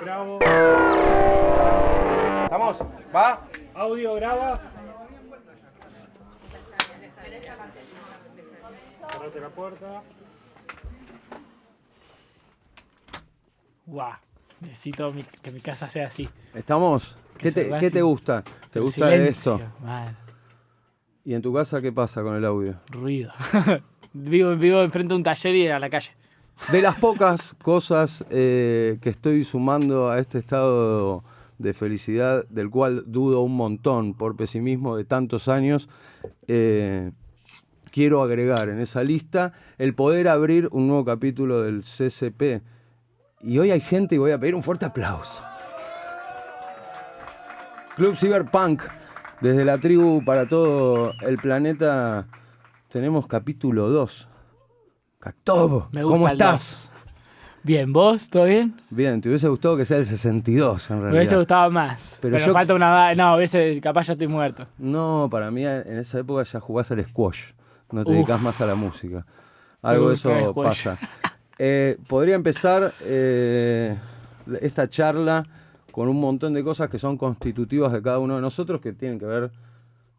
Grabo. ¿Estamos? ¿Va? Audio graba. Cerrate la puerta. Guau. Necesito mi- que mi casa sea así. ¿Estamos? ¿Qué se te, va qué así. te gusta? ¿Te El gusta silencio, esto? mal, ¿Y en tu casa qué pasa con el audio? ruido. vivo, vivo enfrente de un taller y a la calle. De las pocas cosas eh, que estoy sumando a este estado de felicidad, del cual dudo un montón por pesimismo de tantos años, eh, quiero agregar en esa lista el poder abrir un nuevo capítulo del CCP. Y hoy hay gente y voy a pedir un fuerte aplauso. Club Cyberpunk, desde la tribu para todo el planeta, tenemos capítulo 2. Cactobo, Me gusta ¿cómo el estás? Bien, ¿vos? ¿Todo bien? Bien, te hubiese gustado que sea el 62 en Me realidad. hubiese gustado más. Pero Pero, yo- falta una. No, hubiese, capaz ya estoy muerto. No, para mí en esa época ya jugás al squash, no te Uf. dedicas más a la música. Algo de Uf, qué eso squash. pasa. Eh, podría empezar eh, esta charla con un montón de cosas que son constitutivas de cada uno de nosotros que tienen que ver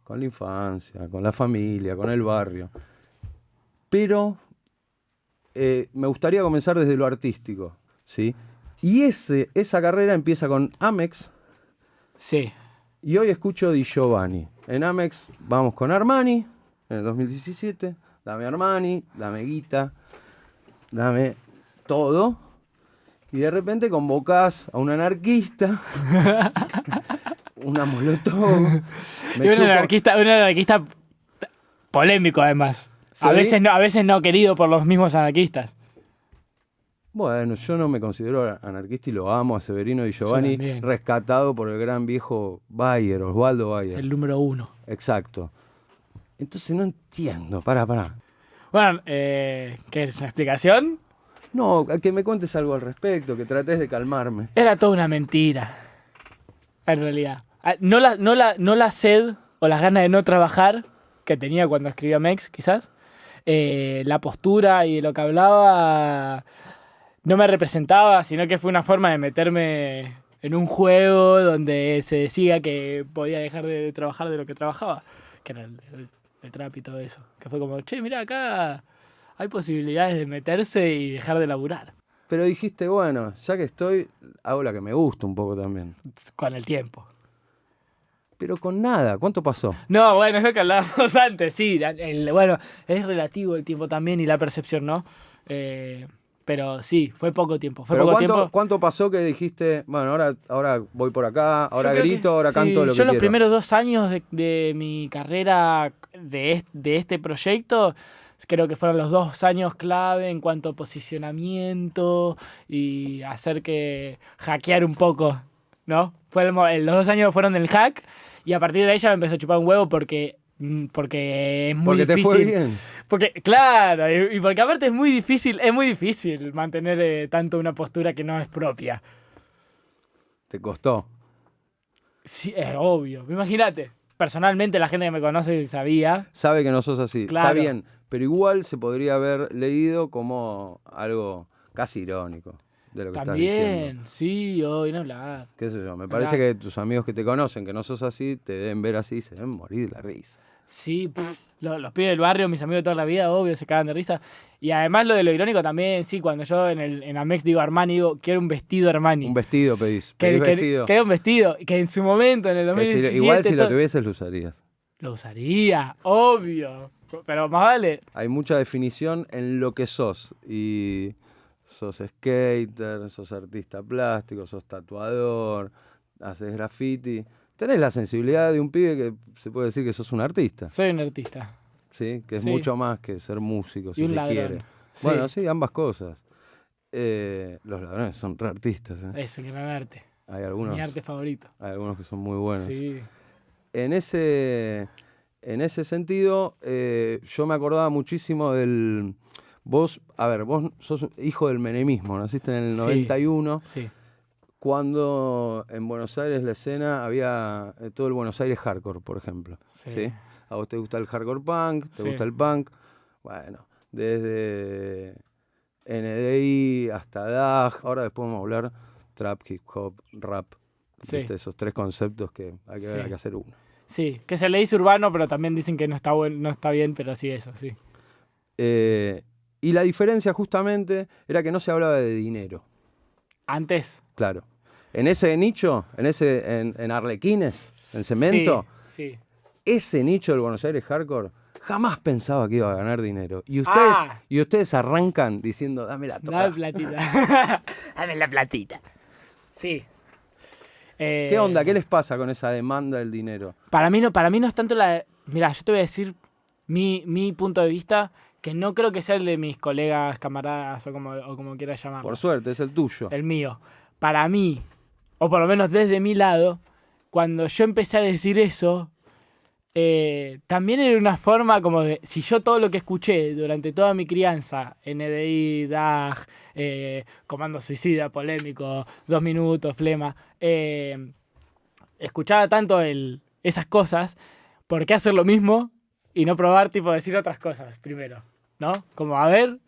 con la infancia, con la familia, con el barrio. Pero eh, me gustaría comenzar desde lo artístico, ¿sí? Y ese, esa carrera empieza con Amex, Sí. y hoy escucho Di Giovanni. En Amex vamos con Armani, en el 2017. Dame Armani, dame guita, dame todo. Y de repente convocás a un anarquista, una molotov. y un anarquista, un anarquista polémico además. A veces, no, a veces no querido por los mismos anarquistas. Bueno, yo no me considero anarquista y lo amo a Severino Di Giovanni, rescatado por el gran viejo Bayer, Osvaldo Bayer. El número uno. Exacto. Entonces no entiendo, para, para. Bueno, eh, ¿qué es una explicación? No, que me cuentes algo al respecto, que trates de calmarme. Era toda una mentira. En realidad. Ah, No la, no la, no la sed o las ganas de no trabajar que tenía cuando escribía Mex, quizás. Eh, la postura y lo que hablaba no me representaba, sino que fue una forma de meterme en un juego donde se decía que podía dejar de trabajar de lo que trabajaba, que era el, el- el trap y todo eso. Que fue como, che, mira, acá hay posibilidades de meterse y dejar de laburar Pero dijiste, bueno, ya que estoy, hago la que me gusta un poco también. con el tiempo. Pero con nada, ¿cuánto pasó? No, bueno, es lo que hablábamos antes, sí. el- bueno, es relativo el tiempo también y la percepción, ¿no? Eh, pero sí, fue poco tiempo. Fue Pero poco ¿cuánto, tiempo. cuánto pasó que dijiste, bueno, ahora, ahora voy por acá, ahora grito, que- ahora sí, canto lo que Yo los primeros dos años de, de mi carrera de, est- de este proyecto, creo que fueron los dos años clave en cuanto a posicionamiento y hacer que hackear un poco, ¿no? Fue el los dos años fueron del hack y a partir de ahí ya me empezó a chupar un huevo porque, mm, porque es muy Porque te difícil. fue bien. Porque, claro, y, y porque aparte es muy difícil, es muy difícil mantener eh, tanto una postura que no es propia. Te costó. Sí, es obvio. Imagínate. Personalmente la gente que me conoce sabía. Sabe que no sos así. Está bien, pero igual se podría haber leído como algo casi irónico de lo que estás diciendo. También, sí, hoy no hablar. qué sé yo, me parece que tus amigos que te conocen, que no sos así, te deben ver así y se deben morir de la risa. Sí, pff, los, pibes del barrio, mis amigos de toda la vida, obvio, se cagan de risa. Y además lo de lo irónico también, sí, cuando yo en, el, en Amex digo Armani, digo, quiero un vestido Armani. Un vestido pedís, pedís que, vestido. que un vestido, que en su momento, en el Que si- 2017... igual si lo tuvieses lo usarías. Lo usaría, obvio. Pero más vale. Hay mucha definición en lo que sos. Y sos skater, sos artista plástico, sos tatuador, haces graffiti. Tenés la sensibilidad de un pibe que se puede decir que sos un artista, Soy un artista. ¿sí? Que es Sí. mucho más que ser músico, si y un se ladrón. quiere. Sí, Bueno, sí, ambas cosas. Eh, los ladrones son re artistas. ¿eh? Eso, gran arte. Hay, algunos, Mi arte favorito. hay algunos que son muy buenos. Sí. en ese, en ese sentido, eh, yo me acordaba muchísimo del. Vos, a ver, vos sos hijo del menemismo, naciste en el Sí. 91, Sí. cuando en Buenos Aires la escena había eh, todo el Buenos Aires hardcore, por ejemplo. Sí. ¿sí? A vos te gusta el hardcore punk, te gusta el punk. Bueno, desde NDI hasta DAG, ahora después vamos a hablar trap, hip hop, rap. Esos tres conceptos que hay que ver, Sí. hay que hacer uno. Sí, que se le dice urbano, pero también dicen que no está, buen, no está bien, pero sí eso, sí. Eh, y la diferencia justamente era que no se hablaba de dinero, Antes. claro. En ese nicho, en ese, en, en Arlequines, en Cemento, Sí, sí. ese nicho del Buenos Aires hardcore jamás pensaba que iba a ganar dinero. Y ustedes, Ah. y ustedes arrancan diciendo, dame la toca. Dame platita. Dame la platita. Sí. Eh, ¿Qué onda? ¿Qué les pasa con esa demanda del dinero? Para mí no, para mí no es tanto la. Mira, yo te voy a decir mi, mi punto de vista, que no creo que sea el de mis colegas, camaradas o como, o como quieras llamarlo. Por suerte, es el tuyo. el mío. Para mí, o por lo menos desde mi lado, cuando yo empecé a decir eso, eh, también era una forma como de, si yo todo lo que escuché durante toda mi crianza, NDI, DAG, eh, Comando Suicida, Polémico, Dos Minutos, Flema, eh, escuchaba tanto el, esas cosas, ¿por qué hacer lo mismo y no probar, tipo, decir otras cosas primero? ¿No? Como, a ver,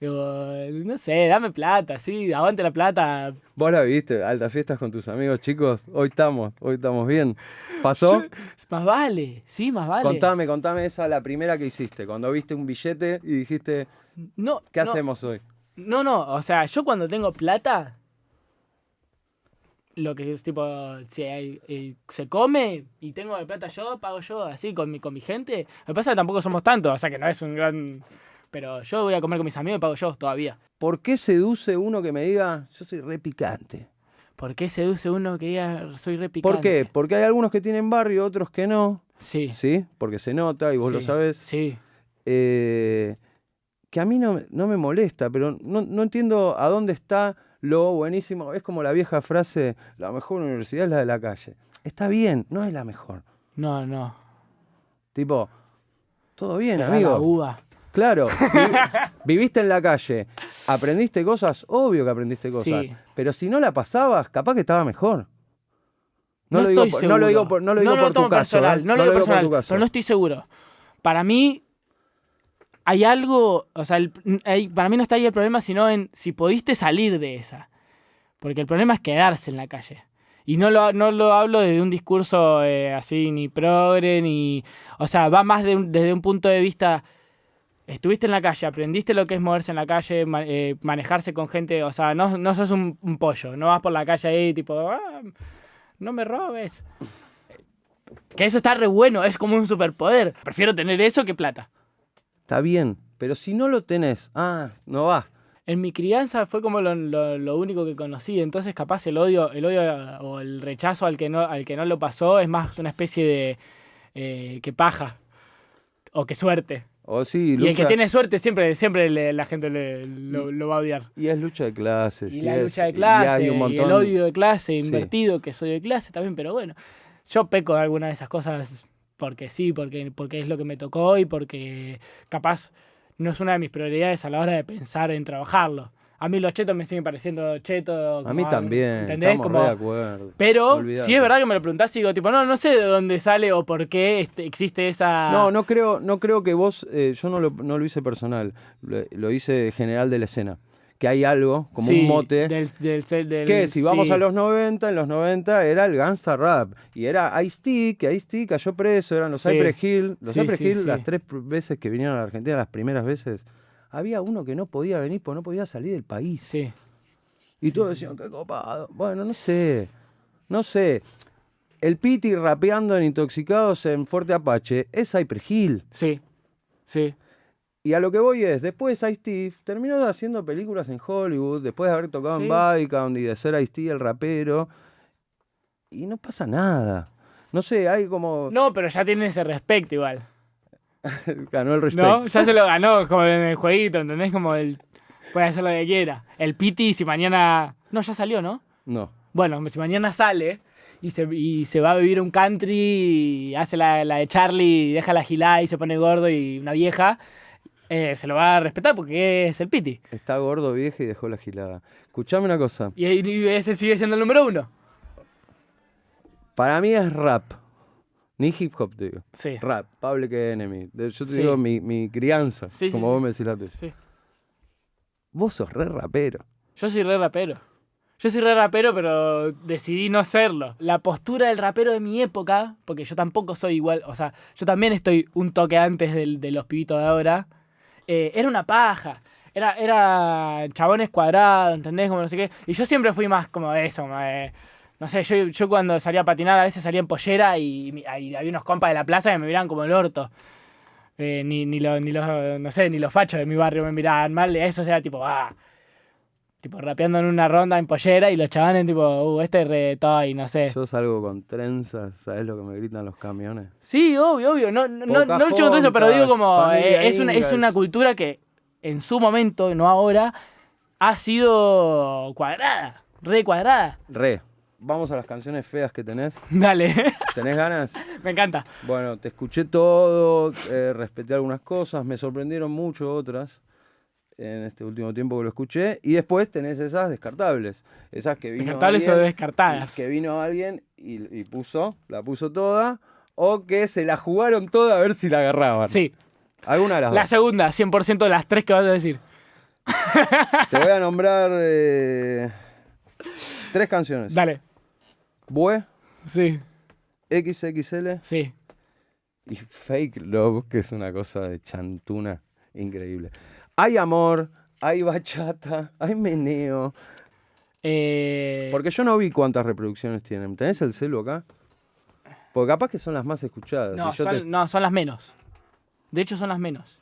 digo, no sé, dame plata, sí, aguante la plata, Vos la viste, altas fiestas con tus amigos, chicos. Hoy estamos, hoy estamos bien. ¿Pasó? Más vale, sí, más vale. Contame, contame esa la primera que hiciste, cuando viste un billete y dijiste, No, ¿qué no, hacemos hoy? No, no, o sea, yo cuando tengo plata, lo que es tipo, si hay- eh, se come y tengo la plata yo, pago yo, así, con mi, con mi gente. Lo que pasa es que tampoco somos tantos, o sea que no es un gran... Pero yo voy a comer con mis amigos y pago yo todavía. ¿Por qué seduce uno que me diga, yo soy re picante? ¿Por qué seduce uno que diga soy re picante? ¿Por qué? Porque hay algunos que tienen barrio, otros que no. Sí. ¿Sí? Porque se nota y vos lo sabés. Sí. eh, que a mí no, me- no me molesta, pero no, no entiendo a dónde está lo buenísimo. Es como la vieja frase, la mejor universidad es la de la calle. Está bien, no es la mejor. No, no. Tipo, todo bien, Se va la amigo. uva. Claro, vi- viviste en la calle, aprendiste cosas, obvio que aprendiste cosas, Sí. pero si no la pasabas, capaz que estaba mejor. No, No, lo, digo, por- no lo digo por, no lo digo por tu caso, personal, no lo digo personal, pero no estoy seguro. Para mí hay algo, o sea, el- para mí no está ahí el problema, sino en si pudiste salir de esa. Porque el problema es quedarse en la calle. Y no lo, no lo hablo desde un discurso eh, así, ni progre, ni... O sea, va más de un- desde un punto de vista... Estuviste en la calle, aprendiste lo que es moverse en la calle, ma- eh, manejarse con gente, o sea, no, no sos un, un pollo, no vas por la calle ahí tipo, "Ah, no me robes. Que eso está re bueno, es como un superpoder. Prefiero tener eso que plata. Está bien, pero si no lo tenés, ah, no vas. En mi crianza fue como lo, lo- lo único que conocí, entonces capaz el odio, el odio o el rechazo al que no, al que no lo pasó es más una especie de eh, que paja o que suerte. O sí, Y el que tiene suerte siempre, siempre le- la gente le- lo, lo va a odiar. y es lucha de clases. Y y la es- lucha de y clase, y, el odio de clase, Sí. invertido, que soy de clase también, pero bueno, yo peco de alguna de esas cosas porque sí, porque, porque es lo que me tocó y porque capaz no es una de mis prioridades a la hora de pensar en trabajarlo. A mí los chetos me siguen pareciendo chetos. A mí también, ¿Entendés? estamos Como- re de acuerdo. pero si es verdad que me lo preguntás y digo, tipo, no, no sé de dónde sale o por qué este- existe esa... No, no creo, no creo que vos, eh, yo no lo, no lo hice personal, lo, lo hice general de la escena. Que hay algo, como Sí, un mote, Del, del, del- que si vamos sí. a los 90, en los 90 era el gangsta rap. Y era Ice-T, que Ice-T cayó preso, eran los Sí. Cypress Hill. Los Cypress Hill, las tres veces que vinieron a la Argentina, las primeras veces, había uno que no podía venir porque no podía salir del país. Sí. Y todos decían, qué copado. Bueno, no sé. No sé. El Piti rapeando en Intoxicados en Fuerte Apache es Cypress Hill. Sí, sí. Y a lo que voy es, después Ice-T terminó haciendo películas en Hollywood, después de haber tocado Sí. en Bodycount y de ser Ice-T el rapero. Y no pasa nada. No sé, hay como... No, pero ya tiene ese respeto igual. Ganó el respeto. ¿No? Ya se lo ganó como en el jueguito, ¿entendés? Como el. Puede hacer lo que quiera. El Piti, si mañana. No, ya salió, ¿no? No. Bueno, si mañana sale y se, y se va a vivir un country y hace la, la de Charlie y deja la gilada y se pone gordo y una vieja, eh, se lo va a respetar porque es el Piti. Está gordo, vieja y dejó la gilada. Escuchame una cosa. Y, y ese sigue siendo el número uno. Para mí es rap. Ni hip hop, te digo. Sí. Rap, Public Enemy. De- Yo te Sí. digo mi, mi crianza, Sí, como sí. vos me decís la tuya. Sí. Vos sos re rapero. Yo soy re rapero. Yo soy re rapero, pero decidí no serlo. La postura del rapero de mi época, porque yo tampoco soy igual, o sea, yo también estoy un toque antes del- de los pibitos de ahora, eh, era una paja. Era, era chabones cuadrados, ¿entendés? Como no sé qué. Y yo siempre fui más como eso, como no sé, yo, yo cuando salía a patinar a veces salía en pollera y, había unos compas de la plaza que me miraban como el orto. Eh, ni, ni, los, ni los, no sé, ni los fachos de mi barrio me miraban mal. Eso era tipo, ah, tipo rapeando en una ronda en pollera y los chavales tipo, uh, este es re toy, no sé. Yo salgo con trenzas, ¿sabes lo que me gritan los camiones? Sí, obvio, obvio. No, no, no, no lucho contra eso, pero Pocahontas, digo como, eh, es, una, es una cultura que en su momento, no ahora, ha sido cuadrada, re cuadrada. Re, vamos a las canciones feas que tenés. Dale, ¿Tenés ganas? me encanta. Bueno, te escuché todo, eh, respeté algunas cosas, me sorprendieron mucho otras en este último tiempo que lo escuché. Y después tenés esas descartables, esas que vino Descartables o alguien, descartadas. que vino alguien y, y puso, la puso toda, o que se la jugaron toda a ver si la agarraban. Sí, Alguna de las la dos. segunda, 100% de las tres que vas a decir. Te voy a nombrar eh, tres canciones. Dale. Bue, Sí, XXL sí. y Fake Love, que es una cosa de chantuna increíble. Hay amor, hay bachata, hay meneo. Eh, Porque yo no vi cuántas reproducciones tienen. ¿Tenés el celu acá? Porque capaz que son las más escuchadas. no, Si son, te- no, son las menos. De hecho, son las menos.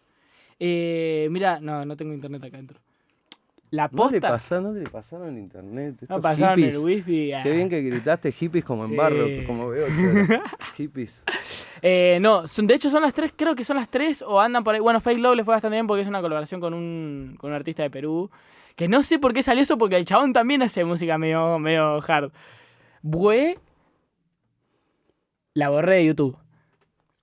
Eh, mira, no, no tengo internet acá adentro. La ¿No le, posta. pasaron, ¿No le pasaron internet? no pasaron hippies. el wifi. ah. Qué bien que gritaste hippies como en Sí. barro, como veo. hippies. Eh, no, son, de hecho son las tres, creo que son las tres o andan por ahí. Bueno, Fake Love le fue bastante bien porque es una colaboración con un, con un artista de Perú. Que no sé por qué salió eso, porque el chabón también hace música medio, medio hard. Bue, la borré de YouTube.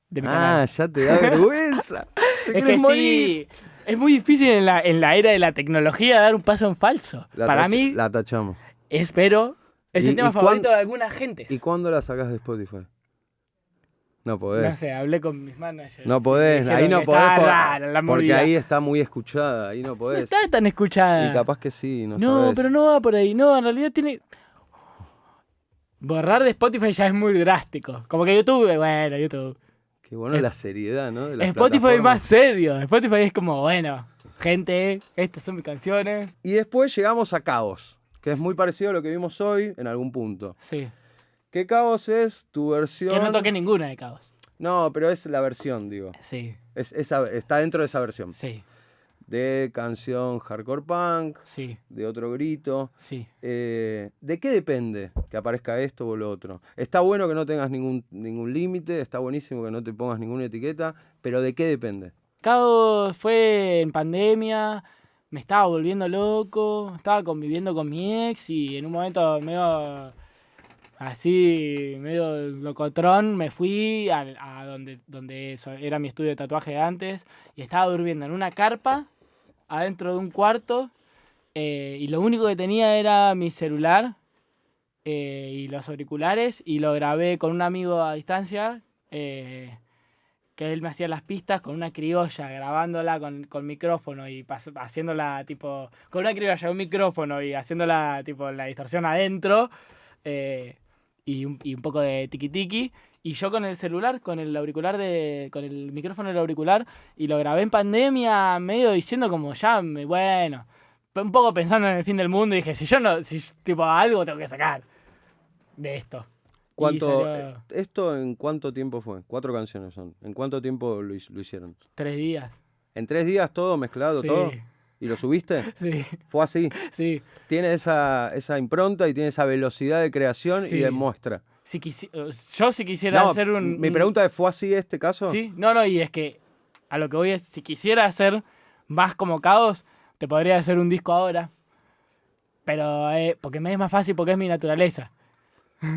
De mi Ah, canal. ya te da vergüenza. Es que morir. sí, es muy difícil en la, en la era de la tecnología dar un paso en falso. La Para mí, La tachamos. espero, es ¿Y- el tema favorito de alguna gente. ¿Y cuándo la sacás de Spotify? No podés. No sé, hablé con mis managers. No podés, ahí no podés estaba por- rara la porque ahí está muy escuchada, ahí no No podés. está tan escuchada. Y capaz que sí, no, No, sabés. pero no va por ahí. No, en realidad tiene. Borrar de Spotify ya es muy drástico. Como que YouTube, bueno, YouTube. Qué bueno la seriedad, ¿no? De Spotify es más serio. Spotify es como, bueno, gente, estas son mis canciones. Y después llegamos a Caos, que es muy parecido a lo que vimos hoy en algún punto. Sí. Que Caos es tu versión. Que no toque ninguna de Caos. No, pero es la versión, digo. Sí, Es, esa- está dentro de esa versión. sí, De canción hardcore punk, sí, de otro grito. sí. Eh, ¿De qué depende que aparezca esto o lo otro? Está bueno que no tengas ningún, ningún límite, está buenísimo que no te pongas ninguna etiqueta, pero ¿de qué depende? Caos fue en pandemia, me estaba volviendo loco, estaba conviviendo con mi ex y en un momento medio así, medio locotrón, me fui a, a donde, donde era mi estudio de tatuaje de antes y estaba durmiendo en una carpa adentro de un cuarto eh, y lo único que tenía era mi celular eh, y los auriculares y lo grabé con un amigo a distancia. eh, que él me hacía las pistas con una criolla, grabándola con, con micrófono y haciéndola tipo. con una criolla, un micrófono y haciéndola tipo la distorsión adentro. eh, y, un, y un poco de tiki tiki. Y yo con el celular, con el auricular de. con el micrófono del auricular. Y lo grabé en pandemia, medio diciendo como ya, me- bueno. Un poco pensando en el fin del mundo. Y dije, si yo no. si tipo algo tengo que sacar de esto. ¿Cuánto, salió eh, ¿Esto en cuánto tiempo fue? Cuatro canciones son. ¿En cuánto tiempo lo, lo hicieron? tres días. ¿En tres días todo mezclado, Sí. todo? ¿Y lo subiste? Sí, Fue así. sí. Tiene esa, esa impronta y tiene esa velocidad de creación y de muestra. Si quisi- yo si quisiera No, hacer un... mi un- pregunta es, ¿fue así este caso? Sí, no, no, y es que a lo que voy es, si quisiera hacer más como Caos, te podría hacer un disco ahora. Pero, eh, porque me es más fácil, porque es mi naturaleza.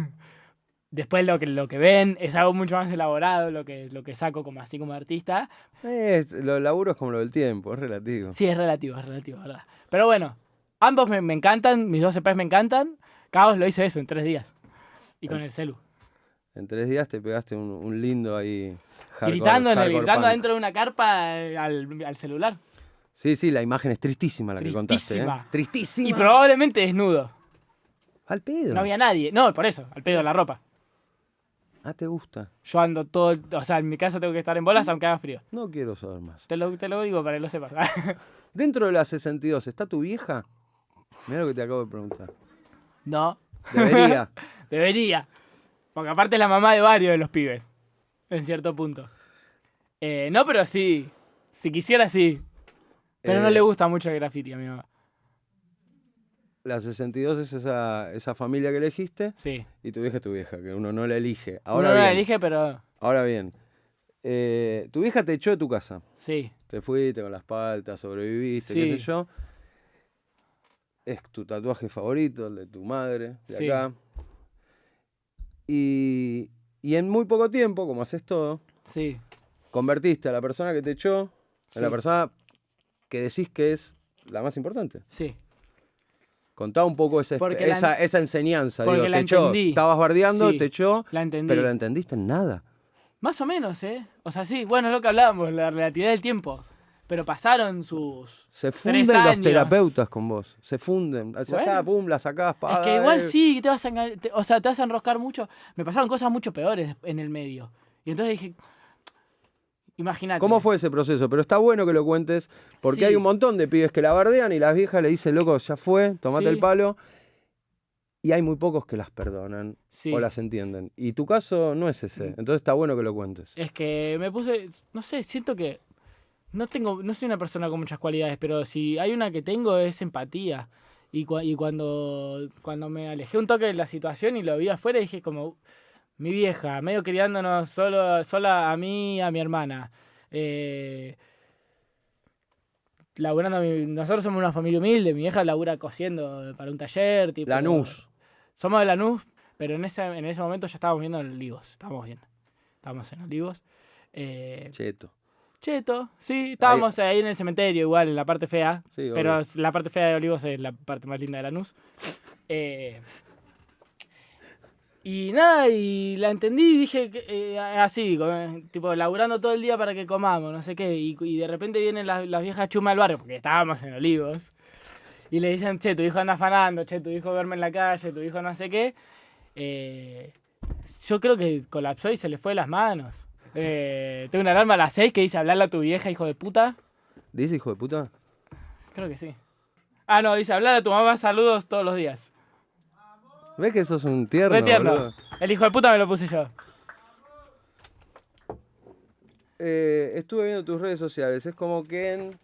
Después lo que, lo que ven es algo mucho más elaborado, lo que, lo que saco como así como artista. Eh, lo laburo es como lo del tiempo, es relativo. Sí, es relativo, es relativo, ¿verdad? Pero bueno, ambos me, me encantan, mis dos EPs me encantan. Caos lo hice eso en tres días. Y con el celu. En tres días te pegaste un, un lindo ahí. hardcore- gritando, en el, gritando punk. adentro de una carpa eh, al, al celular. Sí, sí, la imagen es tristísima la que contaste. ¿eh? Tristísima. Tristísima. Y probablemente desnudo. Al pedo. No había nadie. No, por eso, al pedo de la ropa. Ah, te gusta. Yo ando todo, o sea, en mi casa tengo que estar en bolas aunque haga frío. No quiero saber más. Te lo, te lo digo para que lo sepas. Dentro de la 62, ¿está tu vieja? Mira lo que te acabo de preguntar. no, Debería. debería. Porque aparte es la mamá de varios de los pibes. En cierto punto. Eh, no, pero sí. Si quisiera, sí. Pero no Eh, le gusta mucho el graffiti a mi mamá. La 62 es esa, esa familia que elegiste Sí. y tu vieja es tu vieja, que uno no la elige. Uno Ahora no la bien, elige, pero ahora bien. eh, tu vieja te echó de tu casa. sí. Te fuiste con las paltas, sobreviviste, qué sé yo. Es tu tatuaje favorito, el de tu madre, de Sí. acá. Y, y en muy poco tiempo, como haces todo, Sí. convertiste a la persona que te echó en la persona que decís que es la más importante. Sí. Contá un poco esa, la enseñanza. Digo, la te echó, estabas bardeando, Sí. te echó, La entendí. pero la entendiste en nada. Más o menos, ¿eh? O sea, sí, bueno, es lo que hablábamos, la relatividad del tiempo. Pero pasaron sus. Se funden los años. terapeutas con vos. Se funden. Ya Bueno. está, pum, la sacás. Es que igual sí, te vas a te- o sea, te vas a enroscar mucho. Me pasaron cosas mucho peores en el medio. Y entonces dije, imagínate. ¿Cómo fue ese proceso? Pero está bueno que lo cuentes, porque Sí. hay un montón de pibes que la bardean y las viejas le dicen, loco, ya fue, tomate Sí. el palo. Y hay muy pocos que las perdonan Sí. o las entienden. Y tu caso no es ese. Mm. Entonces está bueno que lo cuentes. Es que me puse, no sé, siento que no tengo, no soy una persona con muchas cualidades, pero si hay una que tengo es empatía. Y, y cuando, cuando me alejé un toque de la situación y lo vi afuera, dije como, mi vieja, medio criándonos solo, sola a mí y a mi hermana. Eh, laburando, nosotros somos una familia humilde, mi vieja labura cosiendo para un taller. Tipo, Lanús. Somos de Lanús, pero en ese, en ese momento ya estábamos viendo en Olivos, estábamos bien. Estábamos en Olivos. Eh, Cheto. Cheto, sí, estábamos ahí en el cementerio, igual, en la parte fea. Sí, pero la parte fea de Olivos es la parte más linda de Lanús. Eh, y nada, y la entendí y dije eh, así, como, tipo, laburando todo el día para que comamos, no sé qué. Y, y de repente vienen las, las viejas chumas del barrio, porque estábamos en Olivos. Y le dicen, che, tu hijo anda afanando, che, tu hijo duerme en la calle, tu hijo no sé qué. Eh, yo creo que colapsó y se le fue de las manos. Eh, tengo una alarma a las 6 que dice hablarle a tu vieja, hijo de puta. ¿Dice hijo de puta? Creo que sí. Ah, no, dice hablar a tu mamá, saludos todos los días. ¿Ves que sos un tierno, Re tierno. boludo? El hijo de puta me lo puse yo. Eh, estuve viendo tus redes sociales. Es como que en,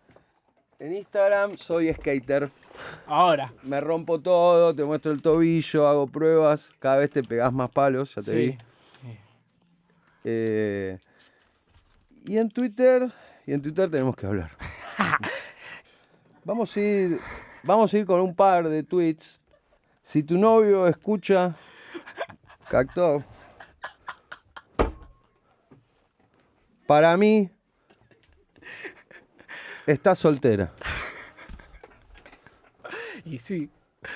en Instagram soy skater. Ahora. Me rompo todo, te muestro el tobillo, hago pruebas. Cada vez te pegás más palos, ya te vi. Eh, y en Twitter, y en Twitter tenemos que hablar. vamos a ir, vamos a ir con un par de tweets. Si tu novio escucha, Cacto. Para mí, está soltera. Y sí.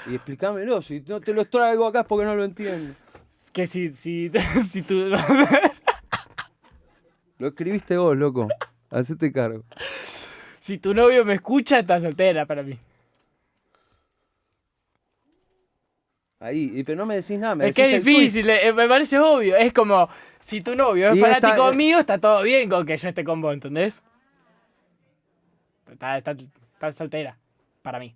Y explícamelo, si no te lo traigo acá es porque no lo entiendo. Que si, si, si tú... Lo escribiste vos, loco. Hacete cargo. si tu novio me escucha, está soltera para mí. Ahí, y- pero no me decís nada. Me es que es difícil, eh, me parece obvio. Es como, si tu novio es Y fanático está- mío, está todo bien con que yo esté con vos, ¿entendés? Está, está, está soltera, para mí.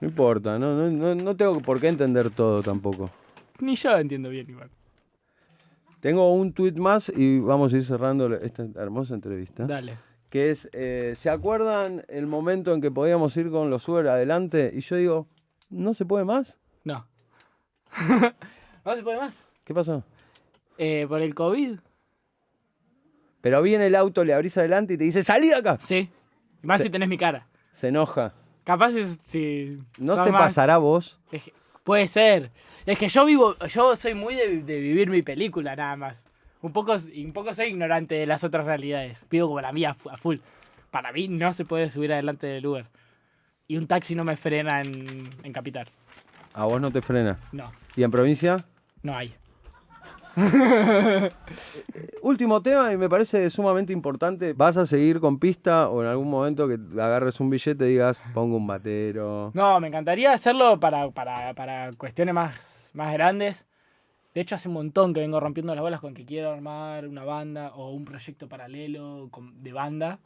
No importa, no, no, no, no tengo por qué entender todo tampoco. Ni yo entiendo bien igual. Tengo un tweet más y vamos a ir cerrando esta hermosa entrevista. Dale. Que es, eh, ¿se acuerdan el momento en que podíamos ir con los Uber adelante? Y yo digo, ¿no se puede más? No. no se puede más. ¿Qué pasó? Eh, por el COVID, Pero viene el auto, le abrís adelante y te dice, ¡salí de acá! sí. Y más si tenés mi cara. Se enoja. Capaz es, si... ¿No te más- pasará a vos? Es que- puede ser. Es que yo vivo, yo soy muy de, de vivir mi película nada más. Un poco, un poco soy ignorante de las otras realidades. Vivo como la mía a full. Para mí no se puede subir adelante del Uber. Y un taxi no me frena en, en Capital. A vos no te frena. No, ¿Y en provincia? no hay. Último tema y me parece sumamente importante. ¿Vas a seguir con pista o en algún momento que agarres un billete y digas, pongo un batero? No, me encantaría hacerlo para, para, para cuestiones más, más grandes. De hecho, hace un montón que vengo rompiendo las bolas con que quiero armar una banda o un proyecto paralelo de banda,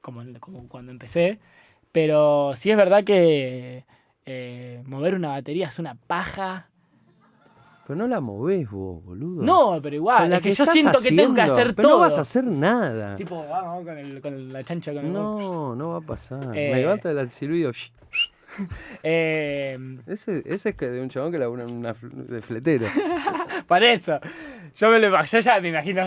como, como cuando empecé. Pero sí es verdad que eh, mover una batería es una paja. Pero no la movés vos, boludo. No, pero Con igual, la es que, yo estás siento que tengo que haciendo, hacer pero todo. no vas a hacer nada. Tipo, vamos con, el, con la chancha con el No, no va a pasar. Eh. Me levanta el silbido. Eh, Ese, ese es que de un chabón que labura en una fl- de fletero. Para eso. Yo, me lo, yo ya me imagino.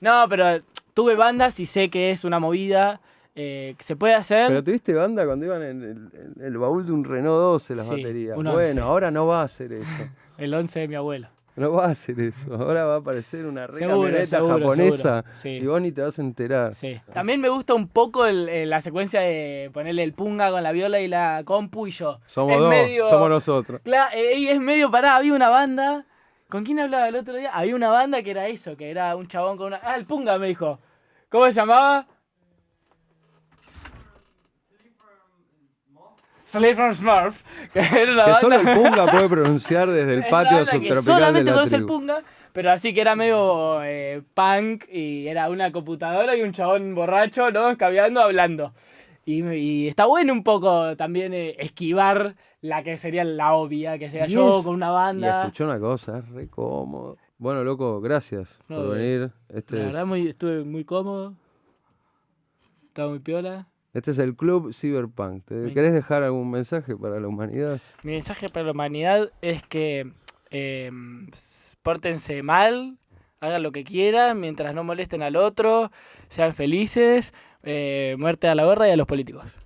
No, pero tuve bandas y sé que es una movida eh, que se puede hacer. Pero tuviste banda cuando iban en el, en el baúl de un Renault 12 las Sí, baterías. Bueno, 11. ahora no va a hacer eso. El 11 de mi abuelo. No va a hacer eso. Ahora va a aparecer una re Seguro, camioneta seguro, japonesa seguro. Sí. y vos ni te vas a enterar. Sí. También me gusta un poco el- el- la secuencia de ponerle el punga con la viola y la compu y yo. Somos Es dos, medio- somos nosotros. Claro, eh, es medio parada. Había una banda. ¿Con quién hablaba el otro día? Había una banda que era eso, que era un chabón con una. Ah, el punga me dijo. ¿Cómo se llamaba? Slave from Smurf. Que era una Que banda- solo el Punga puede pronunciar desde el patio subtropical de solamente la conoce el punga, pero así que era medio eh, punk y era una computadora y un chabón borracho, ¿no? Escabeando, hablando. Y, y está bueno un poco también eh, esquivar la que sería la obvia, que sea Y yo es- con una Y banda. escuché una cosa, es re cómodo. Bueno, loco, gracias No, por venir. Este La es, verdad muy, estuve muy cómodo. Estaba muy piola. este es el Club Cyberpunk. ¿Te querés dejar algún mensaje para la humanidad? Mi mensaje para la humanidad es que eh, pórtense mal, hagan lo que quieran, mientras no molesten al otro, sean felices, eh, muerte a la guerra y a los políticos.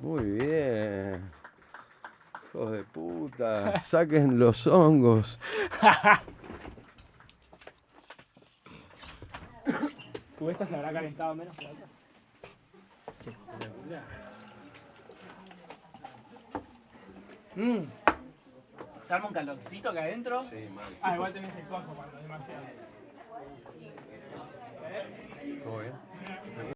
Muy bien. Hijos de puta. Saquen los hongos. ¿Esta se habrá calentado menos que la otra? Sí. Mm. ¿Se arma un calorcito acá adentro? Sí, mal. Ah, igual tenés el cuajo cuando es demasiado. Todo bien.